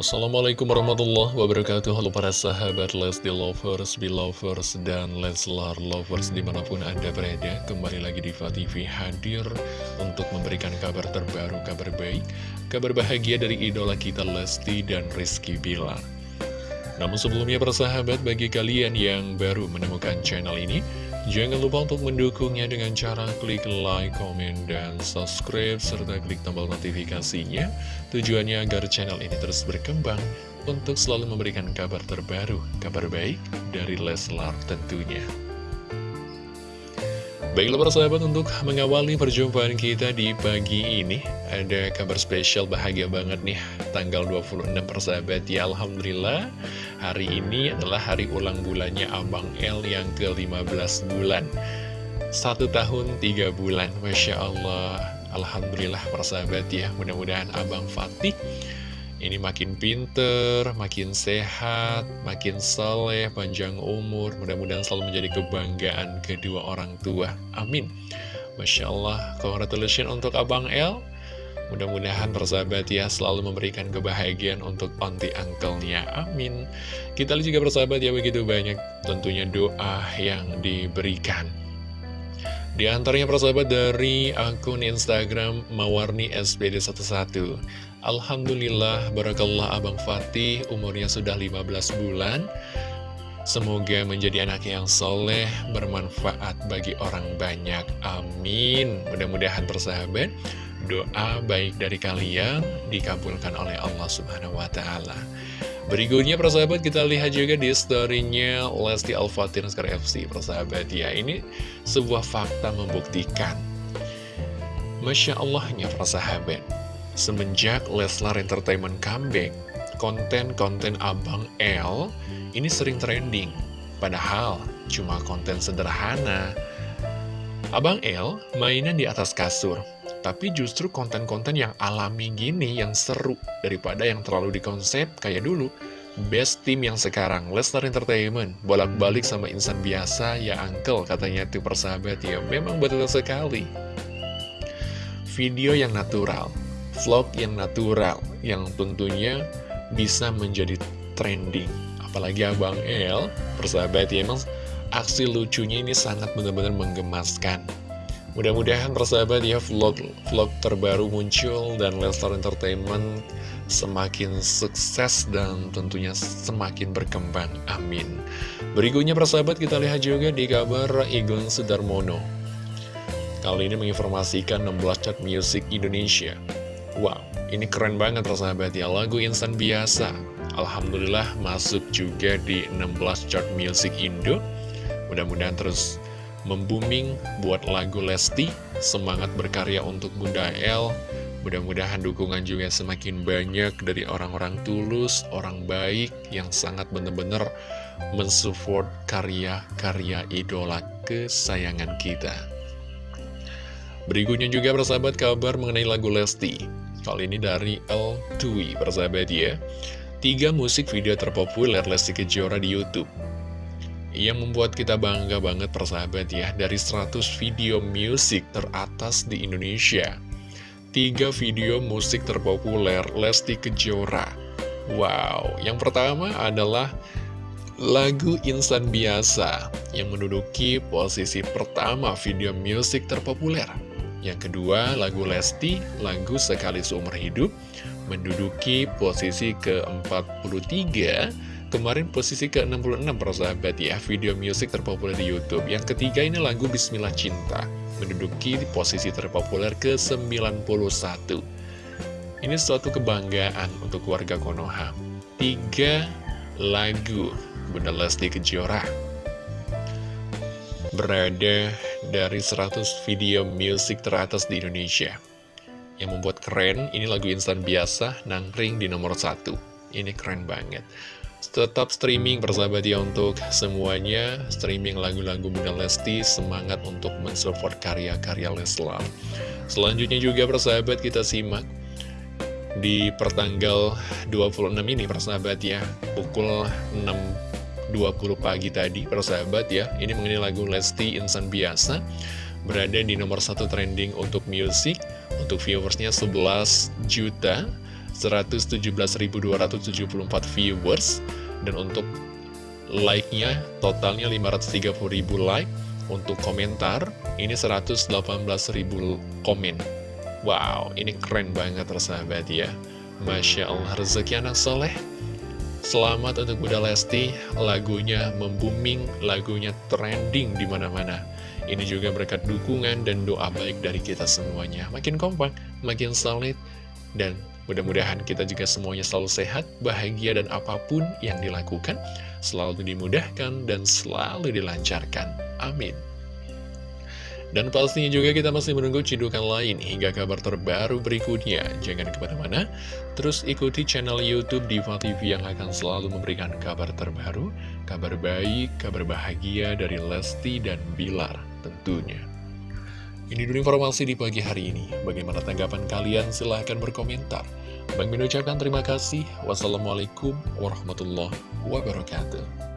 Assalamualaikum warahmatullahi wabarakatuh. Halo para sahabat Lesti Lovers, Belovers, dan Leslar Lovers di mana pun anda berada. Kembali lagi di TV hadir untuk memberikan kabar terbaru, kabar baik Kabar bahagia dari idola kita Lesti dan Rizky Bilar. Namun sebelumnya para sahabat bagi kalian yang baru menemukan channel ini Jangan lupa untuk mendukungnya dengan cara klik like, komen, dan subscribe, serta klik tombol notifikasinya. Tujuannya agar channel ini terus berkembang untuk selalu memberikan kabar terbaru, kabar baik dari Leslar tentunya. Baiklah para sahabat untuk mengawali perjumpaan kita di pagi ini Ada kabar spesial bahagia banget nih Tanggal 26 persahabat ya Alhamdulillah Hari ini adalah hari ulang bulannya Abang L yang ke-15 bulan Satu tahun tiga bulan Masya Allah Alhamdulillah persahabat ya Mudah-mudahan Abang Fatih ini makin pinter, makin sehat, makin soleh, panjang umur, mudah-mudahan selalu menjadi kebanggaan kedua orang tua. Amin. Masya Allah, congratulations untuk Abang L. Mudah-mudahan persahabat ya selalu memberikan kebahagiaan untuk onti angkelnya. Amin. Kita lihat juga persahabat ya begitu banyak tentunya doa yang diberikan. Di antaranya persahabat dari akun Instagram Mawarni SPD11 Alhamdulillah, Barakallah Abang Fatih umurnya sudah 15 bulan Semoga menjadi anak yang soleh, bermanfaat bagi orang banyak Amin Mudah-mudahan persahabat Doa baik dari kalian dikabulkan oleh Allah Subhanahu Wa Taala. Berikutnya persahabat kita lihat juga di storynya Lesti Al-Fatih Naskar FC persahabat ya Ini sebuah fakta membuktikan. Masya Allahnya persahabat Semenjak Leslar Entertainment comeback Konten-konten Abang L ini sering trending. Padahal cuma konten sederhana. Abang L mainan di atas kasur tapi justru konten-konten yang alami gini, yang seru, daripada yang terlalu dikonsep kayak dulu. Best team yang sekarang, Lesnar Entertainment, bolak-balik sama insan biasa, ya uncle, katanya itu persahabat ya, memang betul sekali. Video yang natural, vlog yang natural, yang tentunya bisa menjadi trending. Apalagi Abang El, persahabat ya, emang aksi lucunya ini sangat benar-benar menggemaskan. Mudah-mudahan persahabat ya vlog vlog terbaru muncul dan Lestar Entertainment semakin sukses dan tentunya semakin berkembang. Amin. Berikutnya persahabat kita lihat juga di kabar Igun Sudarmono. Kali ini menginformasikan 16 chart music Indonesia. Wow, ini keren banget persahabat ya lagu insan biasa. Alhamdulillah masuk juga di 16 chart music Indo. Mudah-mudahan terus membuming buat lagu Lesti, semangat berkarya untuk Bunda El. Mudah-mudahan dukungan juga semakin banyak dari orang-orang tulus, orang baik yang sangat benar-benar mensupport karya-karya idola kesayangan kita. Berikutnya juga persahabat kabar mengenai lagu Lesti. Kali ini dari El Dwi, persahabat ya. Tiga musik video terpopuler Lesti Kejora di Youtube yang membuat kita bangga banget persahabat ya dari 100 video musik teratas di Indonesia. Tiga video musik terpopuler Lesti Kejora. Wow, yang pertama adalah lagu Insan Biasa yang menduduki posisi pertama video musik terpopuler. Yang kedua, lagu Lesti, lagu Sekali Seumur Hidup, menduduki posisi ke-43 Kemarin posisi ke-66 persahabat ya Video musik terpopuler di Youtube. Yang ketiga ini lagu Bismillah Cinta Menduduki posisi terpopuler ke-91. Ini suatu kebanggaan untuk warga Konoha. Tiga lagu Bunda Lesti Kejora. Berada dari 100 video musik teratas di Indonesia. Yang membuat keren, ini lagu instan biasa Nangkring di nomor satu. Ini keren banget Tetap streaming persahabat ya untuk semuanya. Streaming lagu-lagu Bunda Lesti Semangat untuk mensupport karya-karya Leslar. Selanjutnya juga persahabat kita simak Di pertanggal 26 ini persahabat ya. Pukul 6.20 pagi tadi persahabat ya. Ini mengenai lagu Lesti Insan Biasa. Berada di nomor satu trending untuk musik Untuk viewersnya 11 juta 117.274 viewers. Dan untuk like-nya totalnya 530.000 like. Untuk komentar ini 118.000 komen. Wow, ini keren banget tersahabat ya. Masya Allah, rezeki anak soleh. Selamat untuk Bunda Lesti, lagunya membuming, lagunya trending di mana-mana. Ini juga berkat dukungan dan doa baik dari kita semuanya. Makin kompak, makin solid, dan mudah-mudahan kita juga semuanya selalu sehat, bahagia, dan apa pun yang dilakukan selalu dimudahkan dan selalu dilancarkan. Amin. Dan pastinya juga kita masih menunggu cidukan lain hingga kabar terbaru berikutnya. Jangan ke mana-mana, terus ikuti channel Youtube Diva TV yang akan selalu memberikan kabar terbaru, kabar baik, kabar bahagia dari Lesti dan Bilar tentunya. Ini dulu informasi di pagi hari ini. Bagaimana tanggapan kalian? Silahkan berkomentar. Bang Min ucapkan terima kasih. Wassalamualaikum warahmatullahi wabarakatuh.